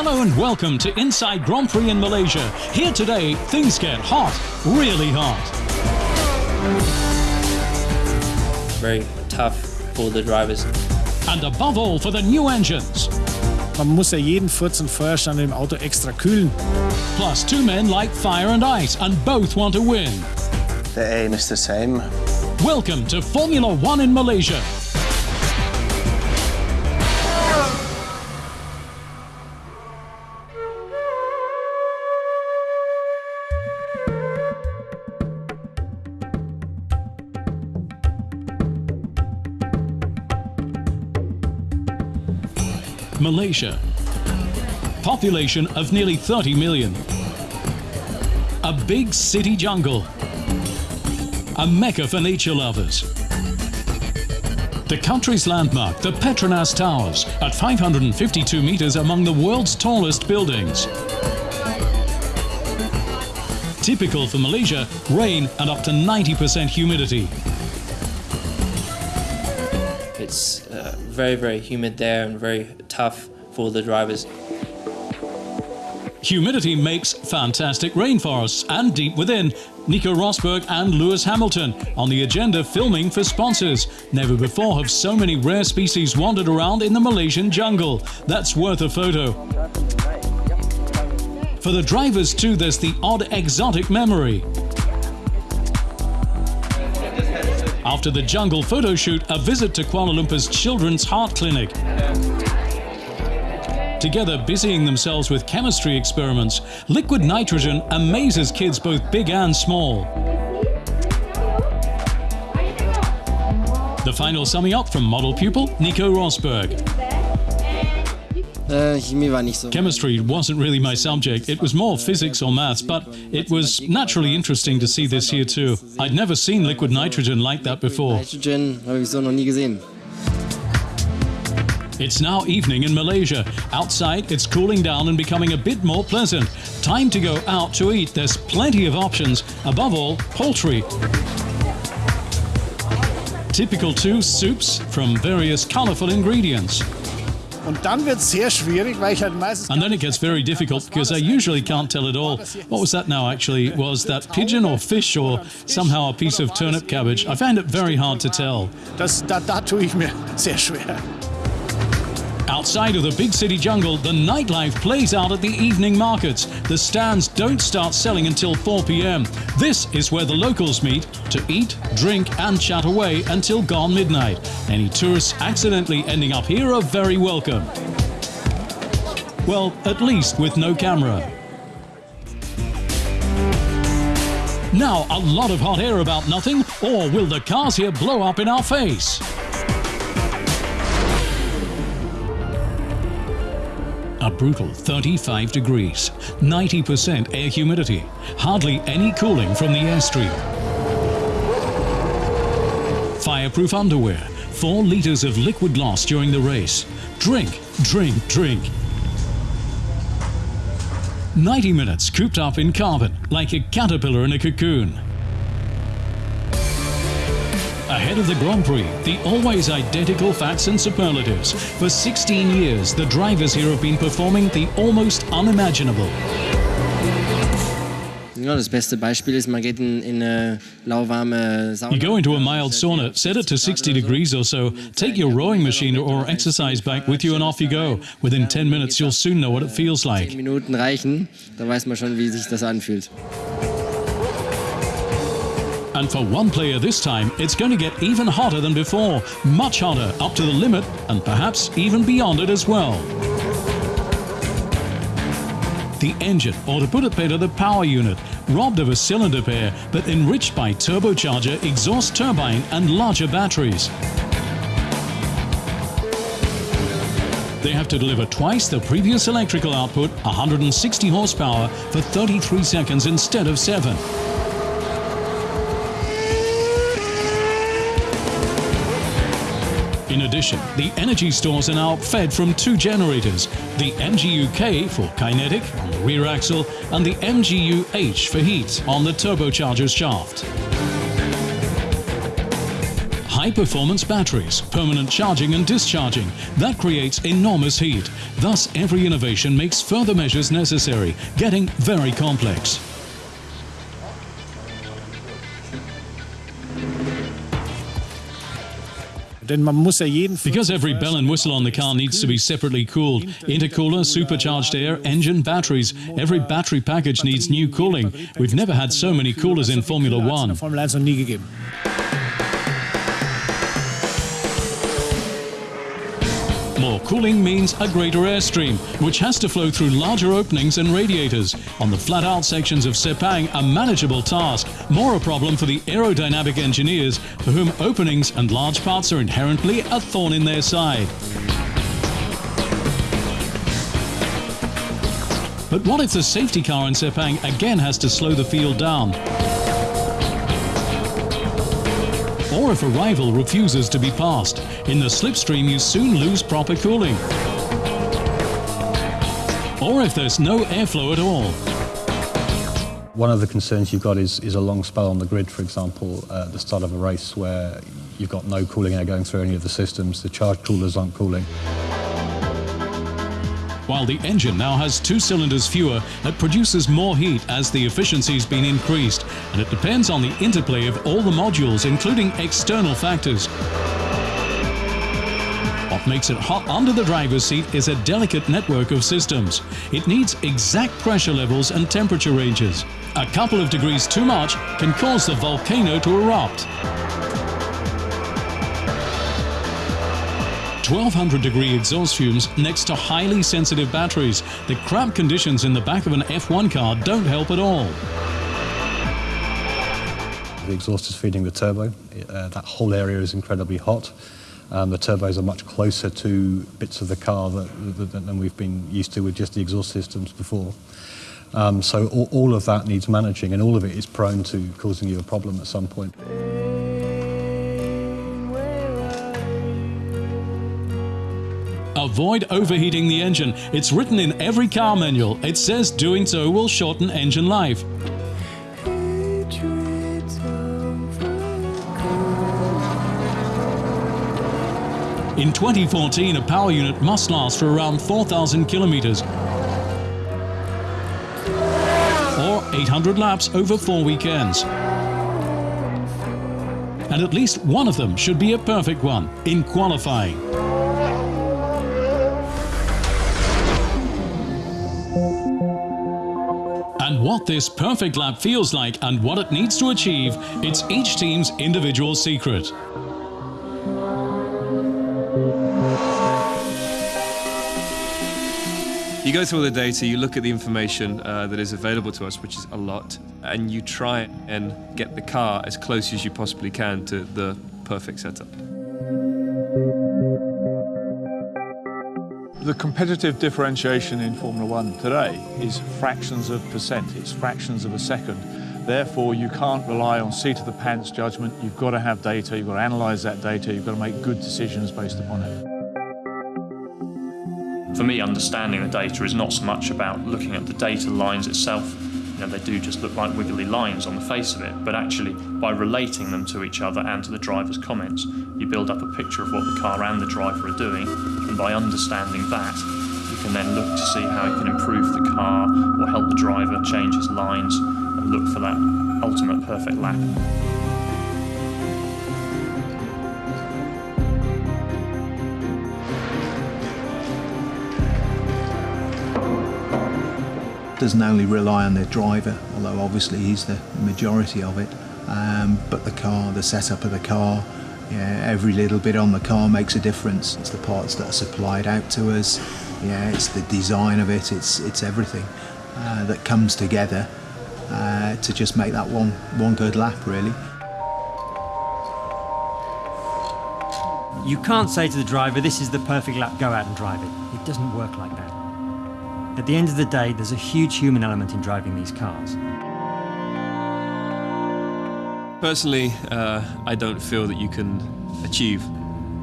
Hello and welcome to Inside Grand Prix in Malaysia. Here today, things get hot, really hot. Very tough for the drivers. And above all, for the new engines. Man muss ja jeden Furz und Feuerstand im Auto extra kühlen. Plus, two men like fire and ice, and both want to win. The aim is the same. Welcome to Formula One in Malaysia. Malaysia. Population of nearly 30 million. A big city jungle. A mecca for nature lovers. The country's landmark, the Petronas Towers, at 552 meters among the world's tallest buildings. Typical for Malaysia, rain and up to 90% humidity. It's uh, very, very humid there and very tough for the drivers. Humidity makes fantastic rainforests and deep within. Nico Rosberg and Lewis Hamilton on the agenda filming for sponsors. Never before have so many rare species wandered around in the Malaysian jungle. That's worth a photo. For the drivers too, there's the odd exotic memory. After the jungle photo shoot, a visit to Kuala Lumpur's Children's Heart Clinic. Together busying themselves with chemistry experiments, liquid nitrogen amazes kids both big and small. The final summing up from model pupil Nico Rosberg. Chemistry wasn't really my subject, it was more physics or maths, but it was naturally interesting to see this here too. I'd never seen liquid nitrogen like that before. It's now evening in Malaysia. Outside, it's cooling down and becoming a bit more pleasant. Time to go out to eat. There's plenty of options. Above all, poultry. Typical too, soups from various colorful ingredients. Und dann wird es sehr schwierig, weil ich halt meistens... And then it gets very difficult because I usually can't tell at all. What was that now actually? Was that pigeon or fish or somehow a piece of turnip cabbage? I found it very hard to tell. Das, da, da tue ich mir sehr schwer. Outside of the big city jungle, the nightlife plays out at the evening markets. The stands don't start selling until 4 p.m. This is where the locals meet to eat, drink and chat away until gone midnight. Any tourists accidentally ending up here are very welcome. Well, at least with no camera. Now, a lot of hot air about nothing, or will the cars here blow up in our face? A brutal 35 degrees, 90% air humidity, hardly any cooling from the airstream. Fireproof underwear, 4 litres of liquid loss during the race. Drink, drink, drink. 90 minutes cooped up in carbon, like a caterpillar in a cocoon. Ahead of the Grand Prix, the always identical facts and superlatives. For 16 years, the drivers here have been performing the almost unimaginable. Ja, das beste Beispiel ist, man geht in, in eine lauwarme Sauna. You go into a mild sauna, set it to 60 degrees or so, take your rowing machine or exercise bike with you and off you go. Within 10 minutes you'll soon know what it feels like. And for one player this time, it's going to get even hotter than before. Much hotter, up to the limit, and perhaps even beyond it as well. The engine, or to put it better, the power unit, robbed of a cylinder pair, but enriched by turbocharger, exhaust turbine and larger batteries. They have to deliver twice the previous electrical output, 160 horsepower, for 33 seconds instead of 7. In addition, the energy stores are now fed from two generators, the MGU-K for kinetic on the rear axle and the MGU-H for heat on the turbocharger's shaft. High high-performance batteries, permanent charging and discharging. That creates enormous heat. Thus, every innovation makes further measures necessary, getting very complex. Because every bell and whistle on the car needs to be separately cooled. Intercooler, supercharged air, engine, batteries. Every battery package needs new cooling. We've never had so many coolers in Formula One. More cooling means a greater airstream, which has to flow through larger openings and radiators. On the flat-out sections of Sepang, a manageable task, more a problem for the aerodynamic engineers, for whom openings and large parts are inherently a thorn in their side. But what if the safety car in Sepang again has to slow the field down? Or if a rival refuses to be passed. In the slipstream, you soon lose proper cooling. Or if there's no airflow at all. One of the concerns you've got is, is a long spell on the grid, for example, uh, at the start of a race where you've got no cooling air going through any of the systems, the charge coolers aren't cooling. While the engine now has two cylinders fewer, it produces more heat as the efficiency's been increased, and it depends on the interplay of all the modules, including external factors. What makes it hot under the driver's seat is a delicate network of systems. It needs exact pressure levels and temperature ranges. A couple of degrees too much can cause the volcano to erupt. 1200 degree exhaust fumes next to highly sensitive batteries. The cramped conditions in the back of an F1 car don't help at all. The exhaust is feeding the turbo. Uh, that whole area is incredibly hot. Um, the turbos are much closer to bits of the car that, that, than we've been used to with just the exhaust systems before. Um, so all, all of that needs managing, and all of it is prone to causing you a problem at some point. Avoid overheating the engine. It's written in every car manual. It says doing so will shorten engine life. In 2014, a power unit must last for around 4,000 kilometers or 800 laps over four weekends. And at least one of them should be a perfect one in qualifying. What this perfect lap feels like and what it needs to achieve, it's each team's individual secret. You go through all the data, you look at the information uh, that is available to us, which is a lot, and you try and get the car as close as you possibly can to the perfect setup. The competitive differentiation in Formula One today is fractions of percent, it's fractions of a second. Therefore, you can't rely on seat of the pants judgment. You've got to have data, you've got to analyse that data, you've got to make good decisions based upon it. For me, understanding the data is not so much about looking at the data lines itself. You know, they do just look like wiggly lines on the face of it, but actually, by relating them to each other and to the driver's comments, you build up a picture of what the car and the driver are doing, by understanding that, you can then look to see how you can improve the car or help the driver change his lines and look for that ultimate perfect lap. doesn't only rely on the driver, although obviously he's the majority of it, um, but the car, the setup of the car, yeah, every little bit on the car makes a difference. It's the parts that are supplied out to us, yeah, it's the design of it, it's, it's everything uh, that comes together uh, to just make that one, one good lap, really. You can't say to the driver, this is the perfect lap, go out and drive it. It doesn't work like that. At the end of the day, there's a huge human element in driving these cars. Personally, uh, I don't feel that you can achieve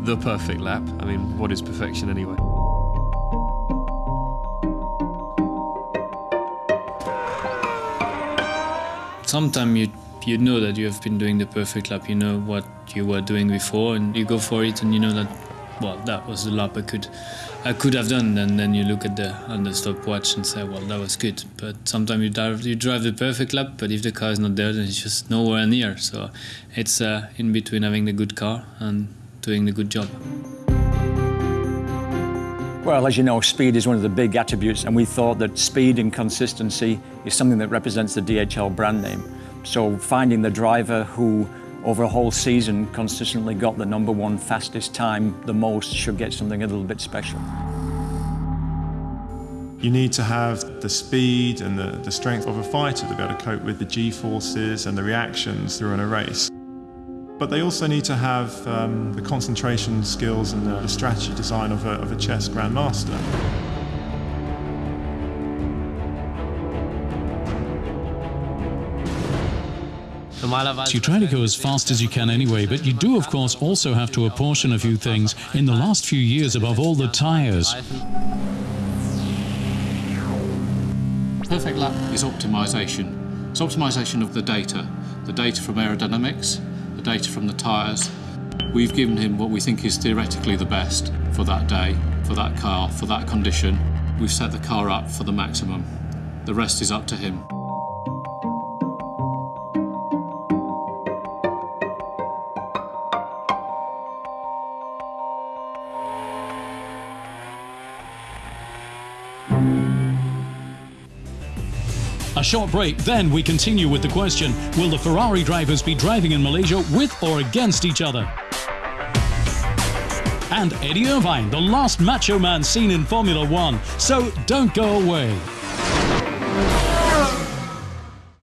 the perfect lap. I mean, what is perfection anyway? Sometimes you you know that you have been doing the perfect lap. You know what you were doing before, and you go for it, and you know that well, that was the lap I could I could have done. And then you look at the on the stopwatch and say, well, that was good. But sometimes you drive you drive the perfect lap, but if the car is not there, then it's just nowhere near. So it's uh, in between having the good car and doing the good job. Well, as you know, speed is one of the big attributes, and we thought that speed and consistency is something that represents the DHL brand name. So finding the driver who over a whole season consistently got the number one fastest time the most should get something a little bit special. You need to have the speed and the, the strength of a fighter to be able to cope with the G-forces and the reactions during a race. But they also need to have um, the concentration skills and the, the strategy design of a, of a chess grandmaster. You try to go as fast as you can anyway, but you do, of course, also have to apportion a few things. In the last few years, above all, the tires. Perfect lap is optimization. It's optimization of the data, the data from aerodynamics, the data from the tires. We've given him what we think is theoretically the best for that day, for that car, for that condition. We've set the car up for the maximum. The rest is up to him. A short break, then we continue with the question Will the Ferrari drivers be driving in Malaysia with or against each other? And Eddie Irvine, the last macho man seen in Formula One. So don't go away.